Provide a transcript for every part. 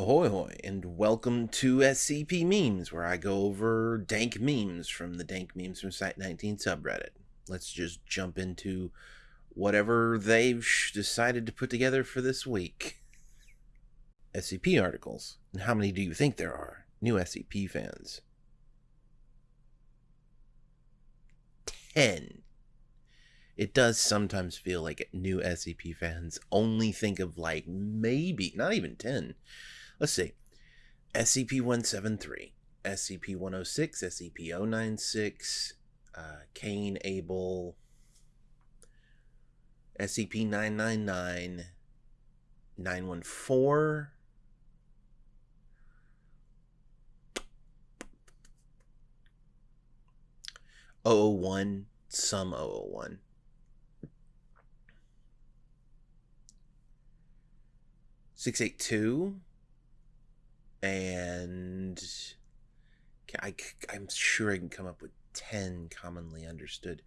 Ahoy hoy, and welcome to SCP Memes, where I go over dank memes from the Dank Memes from Site 19 subreddit. Let's just jump into whatever they've decided to put together for this week. SCP articles. And how many do you think there are? New SCP fans. 10. It does sometimes feel like new SCP fans only think of like maybe, not even 10 Let's see. SCP-173, SCP-106, SCP-096, uh, Cain Abel, SCP-999, 914, one some 001. Six eight two and I, I'm sure I can come up with 10 commonly understood.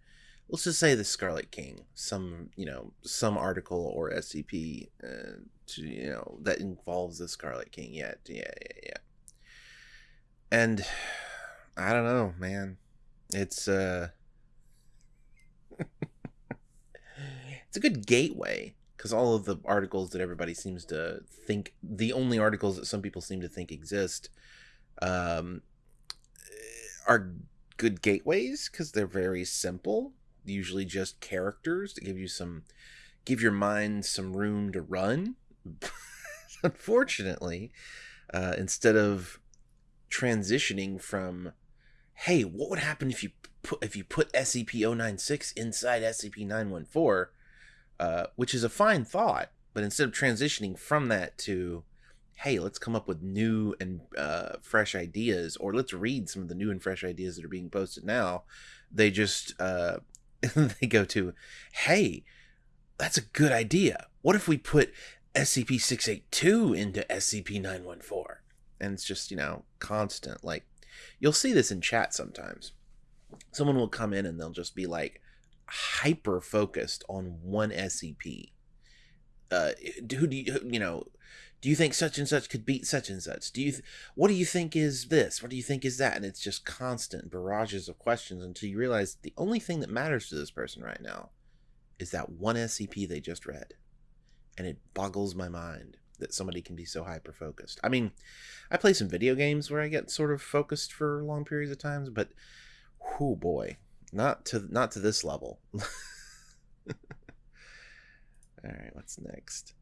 Let's just say the Scarlet King, some, you know, some article or SCP, uh, to, you know, that involves the Scarlet King. Yeah, yeah, yeah, yeah. And I don't know, man. It's, uh, it's a good gateway because all of the articles that everybody seems to think the only articles that some people seem to think exist um, are good gateways because they're very simple usually just characters to give you some give your mind some room to run. Unfortunately uh, instead of transitioning from hey what would happen if you put if you put scp-096 inside scp-914 uh, which is a fine thought. But instead of transitioning from that to, hey, let's come up with new and uh, fresh ideas, or let's read some of the new and fresh ideas that are being posted now, they just uh, they go to, hey, that's a good idea. What if we put SCP six eight two into SCP nine one four? And it's just you know constant. Like you'll see this in chat sometimes. Someone will come in and they'll just be like, hyper focused on one SCP. Uh, who do you you know? Do you think such and such could beat such and such? Do you th- what do you think is this? What do you think is that? And it's just constant barrages of questions until you realize the only thing that matters to this person right now is that one SCP they just read, and it boggles my mind that somebody can be so hyper focused. I mean, I play some video games where I get sort of focused for long periods of times, but whoo boy, not to not to this level. All right, what's next?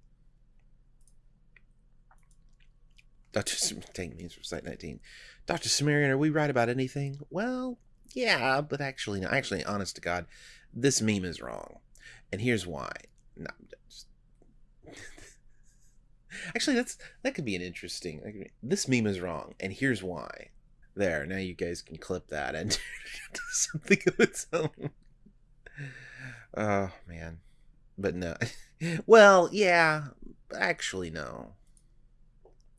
Dr. Dank memes from Site 19. Dr. Sumerian, are we right about anything? Well, yeah, but actually, no. Actually, honest to God, this meme is wrong. And here's why. No, just... actually, that's that could be an interesting. This meme is wrong, and here's why. There, now you guys can clip that and do something of its own. Oh, man. But no. well, yeah, actually, no.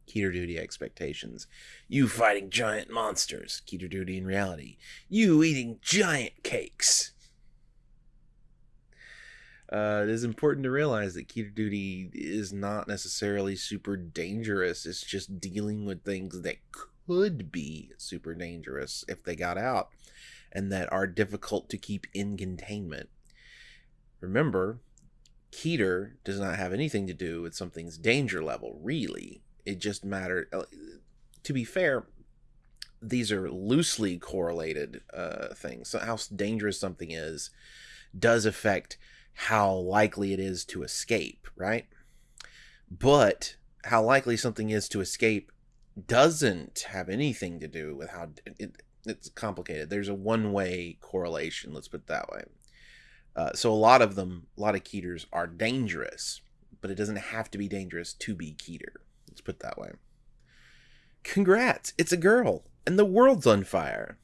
Keter Duty expectations. You fighting giant monsters. Keter Duty in reality. You eating giant cakes. Uh, it is important to realize that Keter Duty is not necessarily super dangerous. It's just dealing with things that could be super dangerous if they got out and that are difficult to keep in containment. Remember, Keter does not have anything to do with something's danger level, really. It just matters. Uh, to be fair, these are loosely correlated uh, things. So, how dangerous something is does affect how likely it is to escape, right? But how likely something is to escape doesn't have anything to do with how it, it's complicated. There's a one way correlation, let's put it that way. Uh, so a lot of them, a lot of Keters are dangerous, but it doesn't have to be dangerous to be Keter. Let's put it that way. Congrats, it's a girl, and the world's on fire.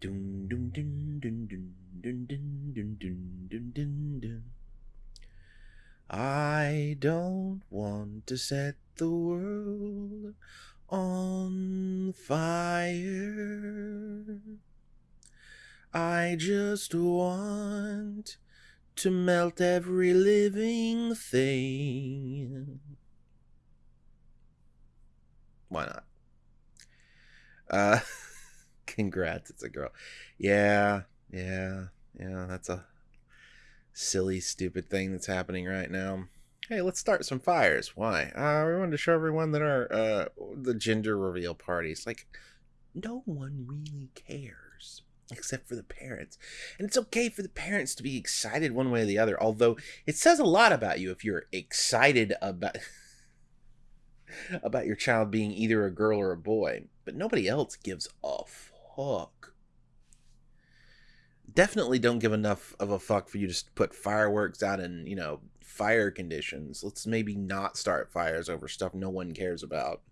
Dun, dun, dun, dun, dun, dun, dun, dun, dun, dun, dun. I don't want to set the world on fire. I just want to melt every living thing. Why not? Uh, congrats, it's a girl. Yeah, yeah, yeah. That's a silly, stupid thing that's happening right now. Hey, let's start some fires. Why? Uh, we wanted to show everyone that our uh the gender reveal parties like no one really cares except for the parents. And it's okay for the parents to be excited one way or the other, although it says a lot about you if you're excited about about your child being either a girl or a boy, but nobody else gives a fuck. Definitely don't give enough of a fuck for you to put fireworks out in, you know, fire conditions. Let's maybe not start fires over stuff no one cares about.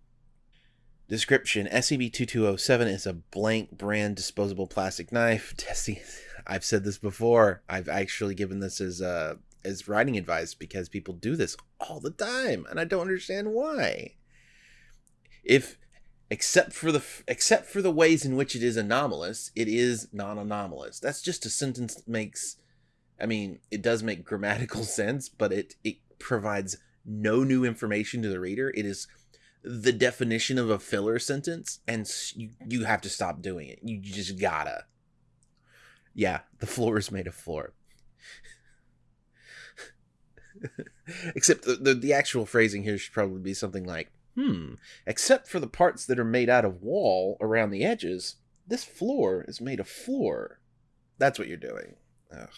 Description SCP-2207 is a blank brand disposable plastic knife. Testing. I've said this before. I've actually given this as uh, as writing advice because people do this all the time, and I don't understand why. If except for the except for the ways in which it is anomalous, it is non-anomalous. That's just a sentence that makes. I mean, it does make grammatical sense, but it it provides no new information to the reader. It is the definition of a filler sentence and you, you have to stop doing it. You just gotta. Yeah, the floor is made of floor. Except the, the, the actual phrasing here should probably be something like, hmm, except for the parts that are made out of wall around the edges, this floor is made of floor. That's what you're doing. Ugh.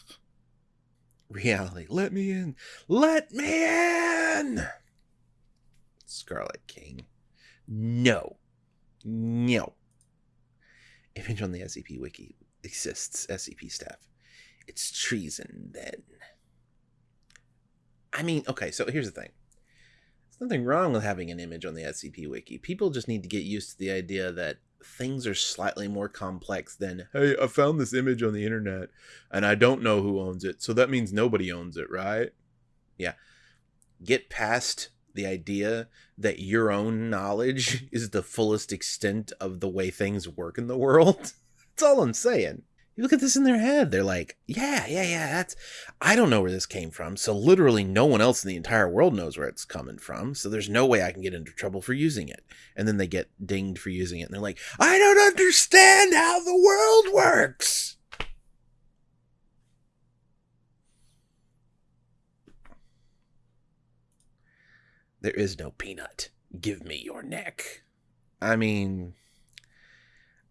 Reality. Let me in. Let me in! Scarlet King. No. No. Image on the SCP Wiki exists, SCP staff. It's treason, then. I mean, okay, so here's the thing. Nothing wrong with having an image on the SCP Wiki. People just need to get used to the idea that things are slightly more complex than, hey, I found this image on the internet and I don't know who owns it, so that means nobody owns it, right? Yeah. Get past the idea that your own knowledge is the fullest extent of the way things work in the world. That's all I'm saying. You look at this in their head, they're like, yeah, yeah, yeah, that's, I don't know where this came from. So literally no one else in the entire world knows where it's coming from. So there's no way I can get into trouble for using it. And then they get dinged for using it. And they're like, I don't understand how the world works. There is no peanut. Give me your neck. I mean,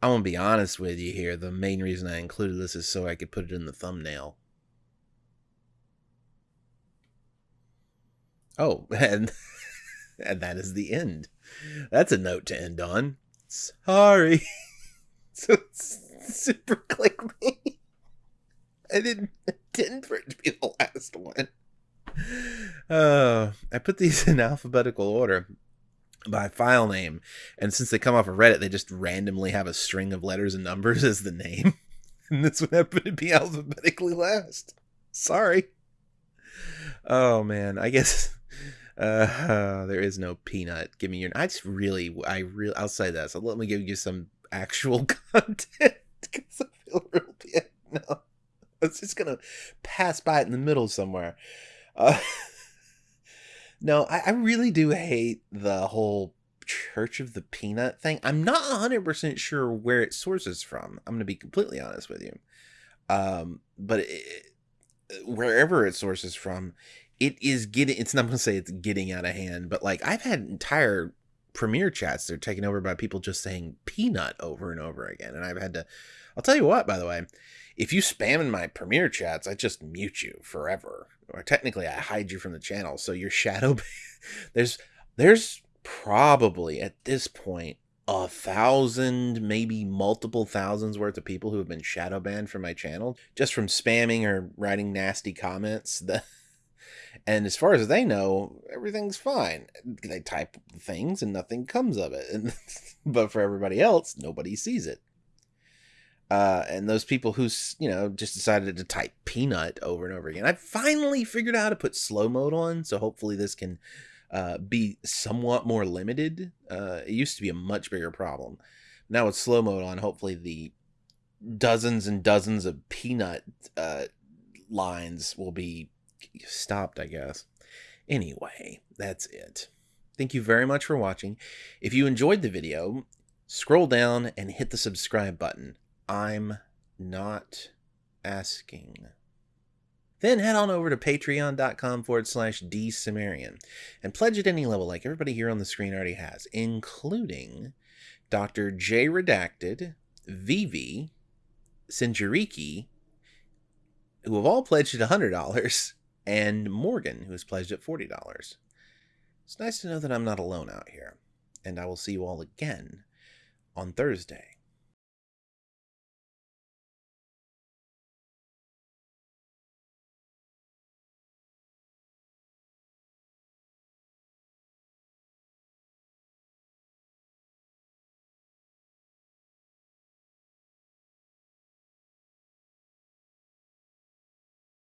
I'm gonna be honest with you here. The main reason I included this is so I could put it in the thumbnail. Oh, and and that is the end. That's a note to end on. Sorry. so super clickbait. I didn't intend for it to be the last one. Uh, I put these in alphabetical order by file name, and since they come off of Reddit, they just randomly have a string of letters and numbers as the name, and this one happened to be alphabetically last. Sorry. Oh man, I guess uh, uh, there is no peanut. Give me your. I just really, I really, I'll say that. So let me give you some actual content because I feel real bad now. I was just gonna pass by it in the middle somewhere. Uh, no, I, I really do hate the whole Church of the Peanut thing. I'm not 100% sure where it sources from. I'm going to be completely honest with you. Um, but it, wherever it sources from, it is getting, it's not going to say it's getting out of hand, but like I've had entire premiere chats that are taken over by people just saying peanut over and over again. And I've had to, I'll tell you what, by the way, if you spam in my premiere chats, I just mute you forever. Or technically, I hide you from the channel. So your shadow, there's there's probably at this point a thousand, maybe multiple thousands worth of people who have been shadow banned from my channel just from spamming or writing nasty comments. The, and as far as they know, everything's fine. They type things and nothing comes of it. And, but for everybody else, nobody sees it. Uh, and those people who, you know just decided to type peanut over and over again. I finally figured out how to put slow mode on, so hopefully this can uh, be somewhat more limited. Uh, it used to be a much bigger problem. Now with slow mode on, hopefully the dozens and dozens of peanut uh, lines will be stopped. I guess. Anyway, that's it. Thank you very much for watching. If you enjoyed the video, scroll down and hit the subscribe button. I'm not asking. Then head on over to patreon.com forward slash dsumerian and pledge at any level like everybody here on the screen already has, including Dr. J Redacted, Vivi, Sinjariki, who have all pledged at $100, and Morgan, who has pledged at $40. It's nice to know that I'm not alone out here, and I will see you all again on Thursday.